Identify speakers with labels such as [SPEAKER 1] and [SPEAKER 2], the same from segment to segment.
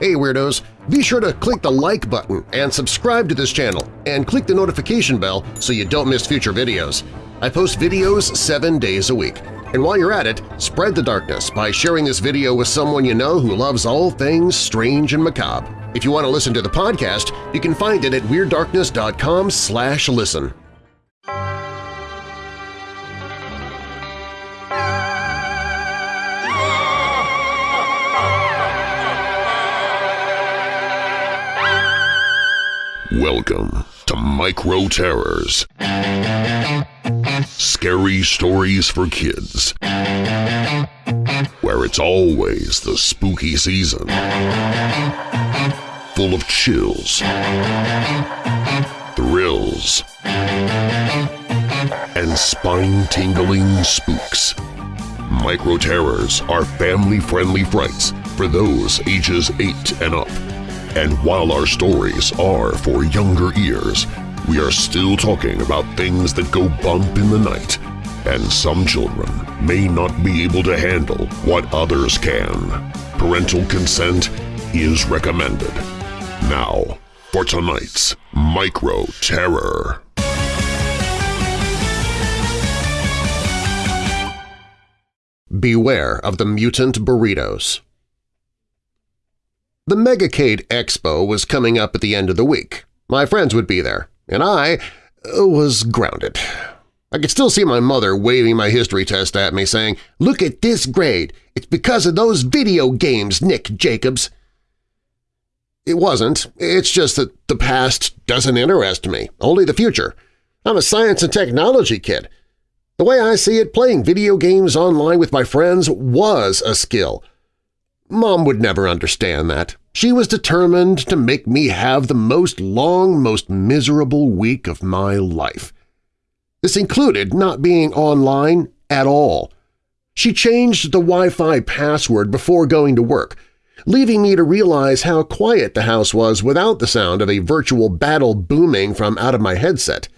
[SPEAKER 1] Hey Weirdos! Be sure to click the like button and subscribe to this channel and click the notification bell so you don't miss future videos. I post videos seven days a week. And while you're at it, spread the darkness by sharing this video with someone you know who loves all things strange and macabre. If you want to listen to the podcast, you can find it at WeirdDarkness.com slash listen. Welcome to Micro Terrors. Scary stories for kids. Where it's always the spooky season. Full of chills, thrills, and spine-tingling spooks. Micro Terrors are family-friendly frights for those ages 8 and up. And while our stories are for younger ears, we are still talking about things that go bump in the night, and some children may not be able to handle what others can. Parental consent is recommended. Now, for tonight's Micro Terror. Beware of the Mutant Burritos The Megacade Expo was coming up at the end of the week. My friends would be there, and I uh, was grounded. I could still see my mother waving my history test at me, saying, "'Look at this grade! It's because of those video games, Nick Jacobs!' It wasn't. It's just that the past doesn't interest me, only the future. I'm a science and technology kid. The way I see it, playing video games online with my friends was a skill. Mom would never understand that. She was determined to make me have the most long, most miserable week of my life. This included not being online at all. She changed the Wi-Fi password before going to work, leaving me to realize how quiet the house was without the sound of a virtual battle booming from out of my headset.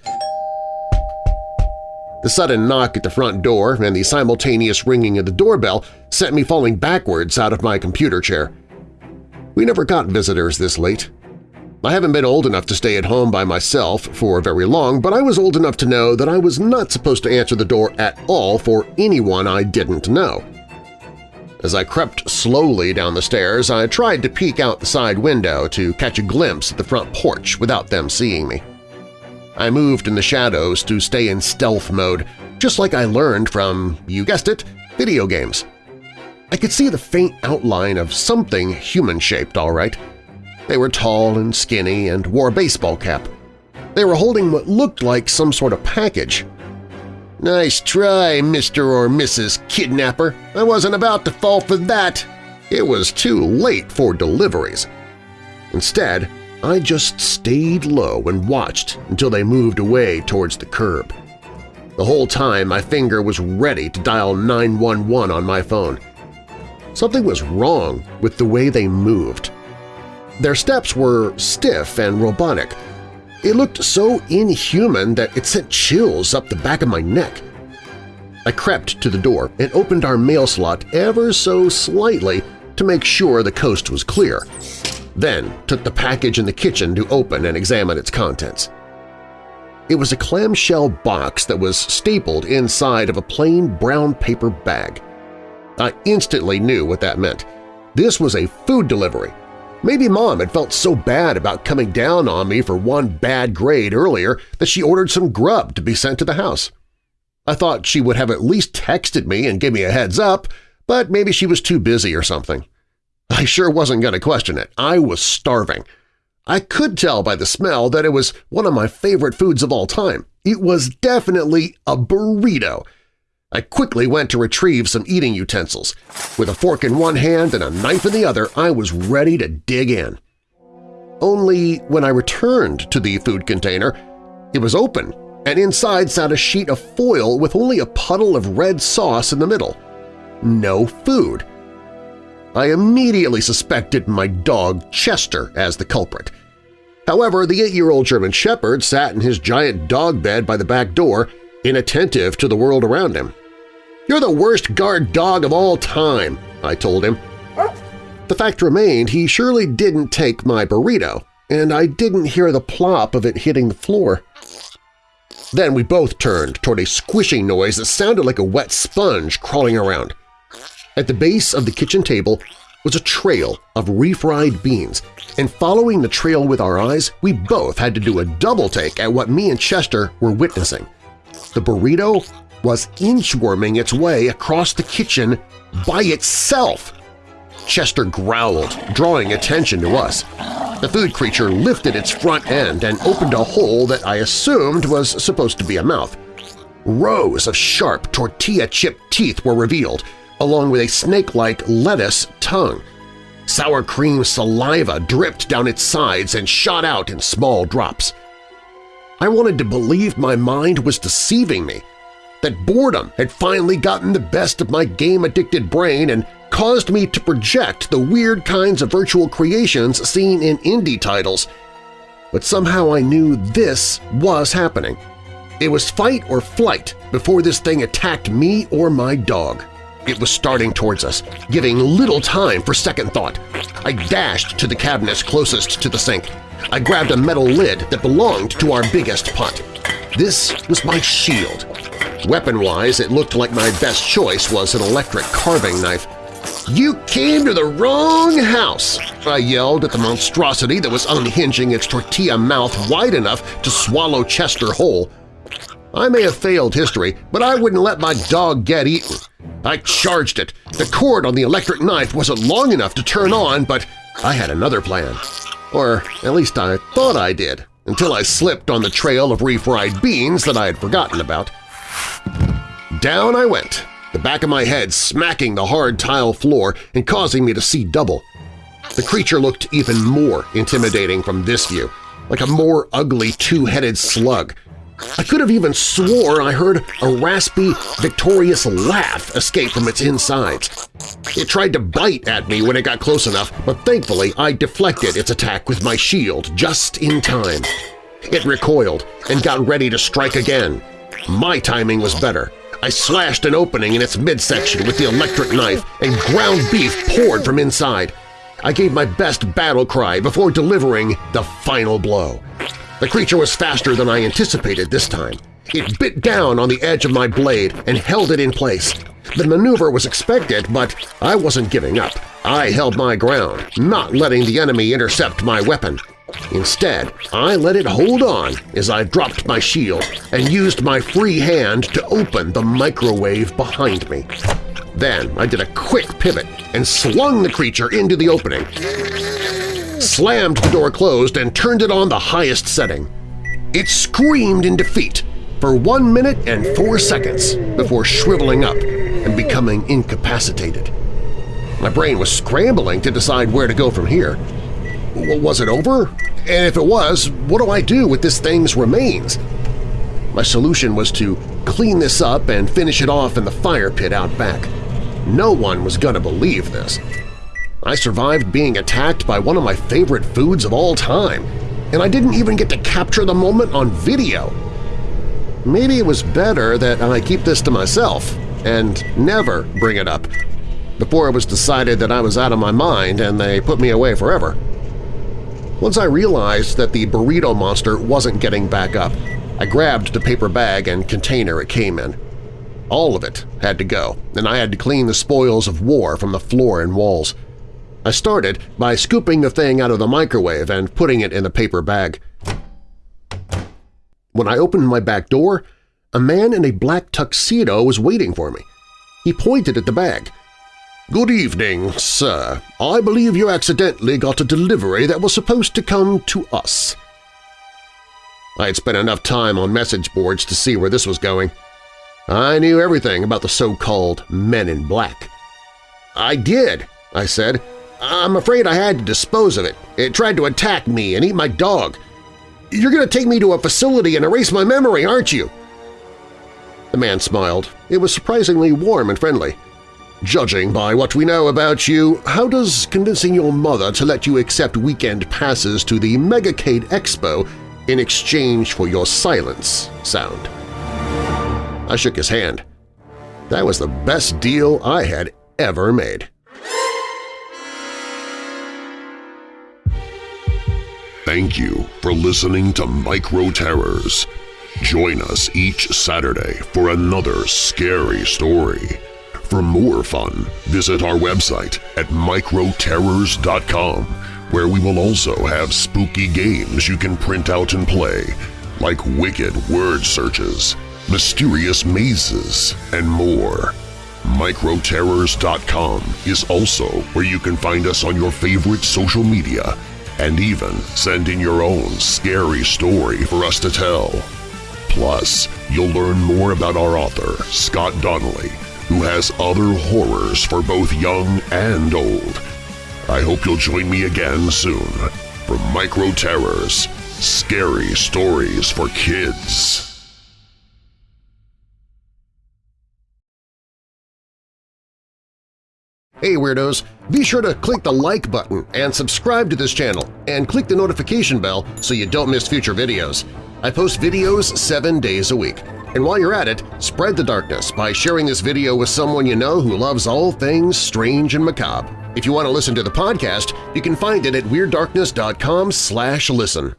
[SPEAKER 1] The sudden knock at the front door and the simultaneous ringing of the doorbell sent me falling backwards out of my computer chair. We never got visitors this late. I haven't been old enough to stay at home by myself for very long, but I was old enough to know that I was not supposed to answer the door at all for anyone I didn't know. As I crept slowly down the stairs, I tried to peek out the side window to catch a glimpse at the front porch without them seeing me. I moved in the shadows to stay in stealth mode, just like I learned from, you guessed it, video games. I could see the faint outline of something human-shaped, all right. They were tall and skinny and wore a baseball cap. They were holding what looked like some sort of package. Nice try, Mr. or Mrs. Kidnapper. I wasn't about to fall for that. It was too late for deliveries. Instead, I just stayed low and watched until they moved away towards the curb. The whole time my finger was ready to dial 911 on my phone. Something was wrong with the way they moved. Their steps were stiff and robotic. It looked so inhuman that it sent chills up the back of my neck. I crept to the door and opened our mail slot ever so slightly to make sure the coast was clear then took the package in the kitchen to open and examine its contents. It was a clamshell box that was stapled inside of a plain brown paper bag. I instantly knew what that meant. This was a food delivery. Maybe Mom had felt so bad about coming down on me for one bad grade earlier that she ordered some grub to be sent to the house. I thought she would have at least texted me and give me a heads up, but maybe she was too busy or something. I sure wasn't going to question it. I was starving. I could tell by the smell that it was one of my favorite foods of all time. It was definitely a burrito. I quickly went to retrieve some eating utensils. With a fork in one hand and a knife in the other, I was ready to dig in. Only when I returned to the food container, it was open, and inside sat a sheet of foil with only a puddle of red sauce in the middle. No food. I immediately suspected my dog Chester as the culprit. However, the eight-year-old German Shepherd sat in his giant dog bed by the back door, inattentive to the world around him. "'You're the worst guard dog of all time,' I told him. the fact remained he surely didn't take my burrito, and I didn't hear the plop of it hitting the floor. Then we both turned toward a squishing noise that sounded like a wet sponge crawling around. At the base of the kitchen table was a trail of refried beans, and following the trail with our eyes, we both had to do a double-take at what me and Chester were witnessing. The burrito was inchworming its way across the kitchen by itself. Chester growled, drawing attention to us. The food creature lifted its front end and opened a hole that I assumed was supposed to be a mouth. Rows of sharp tortilla chip teeth were revealed, along with a snake-like lettuce tongue. Sour cream saliva dripped down its sides and shot out in small drops. I wanted to believe my mind was deceiving me, that boredom had finally gotten the best of my game-addicted brain and caused me to project the weird kinds of virtual creations seen in indie titles. But somehow I knew this was happening. It was fight or flight before this thing attacked me or my dog. It was starting towards us, giving little time for second thought. I dashed to the cabinets closest to the sink. I grabbed a metal lid that belonged to our biggest pot. This was my shield. Weapon-wise, it looked like my best choice was an electric carving knife. "'You came to the wrong house!' I yelled at the monstrosity that was unhinging its tortilla mouth wide enough to swallow Chester whole. I may have failed history, but I wouldn't let my dog get eaten. I charged it. The cord on the electric knife wasn't long enough to turn on, but I had another plan. Or at least I thought I did, until I slipped on the trail of refried beans that I had forgotten about. Down I went, the back of my head smacking the hard tile floor and causing me to see double. The creature looked even more intimidating from this view, like a more ugly two-headed slug, I could have even swore I heard a raspy, victorious laugh escape from its insides. It tried to bite at me when it got close enough, but thankfully I deflected its attack with my shield just in time. It recoiled and got ready to strike again. My timing was better. I slashed an opening in its midsection with the electric knife, and ground beef poured from inside. I gave my best battle cry before delivering the final blow. The creature was faster than I anticipated this time. It bit down on the edge of my blade and held it in place. The maneuver was expected, but I wasn't giving up. I held my ground, not letting the enemy intercept my weapon. Instead, I let it hold on as I dropped my shield and used my free hand to open the microwave behind me. Then I did a quick pivot and slung the creature into the opening slammed the door closed and turned it on the highest setting. It screamed in defeat for one minute and four seconds before shriveling up and becoming incapacitated. My brain was scrambling to decide where to go from here. Was it over? And if it was, what do I do with this thing's remains? My solution was to clean this up and finish it off in the fire pit out back. No one was going to believe this. I survived being attacked by one of my favorite foods of all time, and I didn't even get to capture the moment on video. Maybe it was better that I keep this to myself and never bring it up before it was decided that I was out of my mind and they put me away forever. Once I realized that the burrito monster wasn't getting back up, I grabbed the paper bag and container it came in. All of it had to go, and I had to clean the spoils of war from the floor and walls. I started by scooping the thing out of the microwave and putting it in the paper bag. When I opened my back door, a man in a black tuxedo was waiting for me. He pointed at the bag. "'Good evening, sir. I believe you accidentally got a delivery that was supposed to come to us.' I had spent enough time on message boards to see where this was going. I knew everything about the so-called Men in Black. "'I did,' I said, I'm afraid I had to dispose of it. It tried to attack me and eat my dog. You're going to take me to a facility and erase my memory, aren't you? The man smiled. It was surprisingly warm and friendly. Judging by what we know about you, how does convincing your mother to let you accept weekend passes to the Megacade Expo in exchange for your silence sound? I shook his hand. That was the best deal I had ever made.
[SPEAKER 2] Thank you for listening to Micro Terrors. Join us each Saturday for another scary story. For more fun, visit our website at microterrors.com where we will also have spooky games you can print out and play, like wicked word searches, mysterious mazes, and more. Microterrors.com is also where you can find us on your favorite social media and even send in your own scary story for us to tell. Plus, you'll learn more about our author, Scott Donnelly, who has other horrors for both young and old. I hope you'll join me again soon for Micro Terrors – Scary Stories for Kids.
[SPEAKER 1] Hey Weirdos! Be sure to click the like button and subscribe to this channel and click the notification bell so you don't miss future videos. I post videos seven days a week. And while you're at it, spread the darkness by sharing this video with someone you know who loves all things strange and macabre. If you want to listen to the podcast, you can find it at WeirdDarkness.com slash listen.